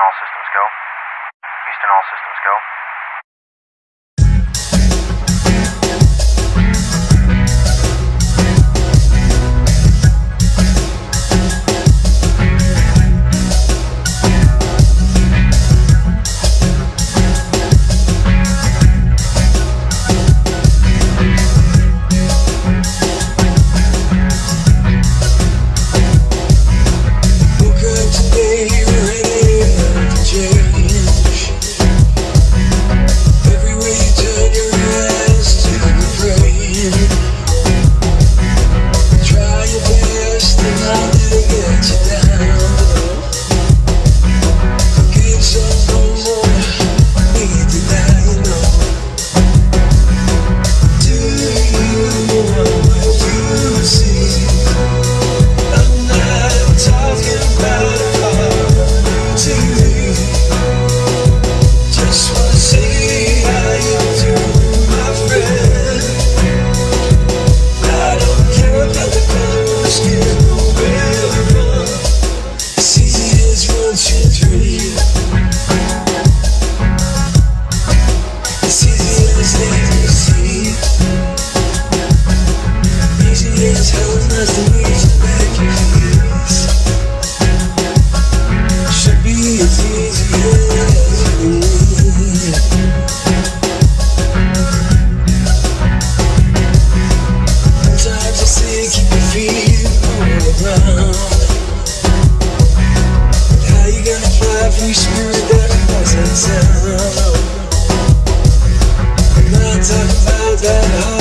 all systems go. Houston, all systems go. Talking about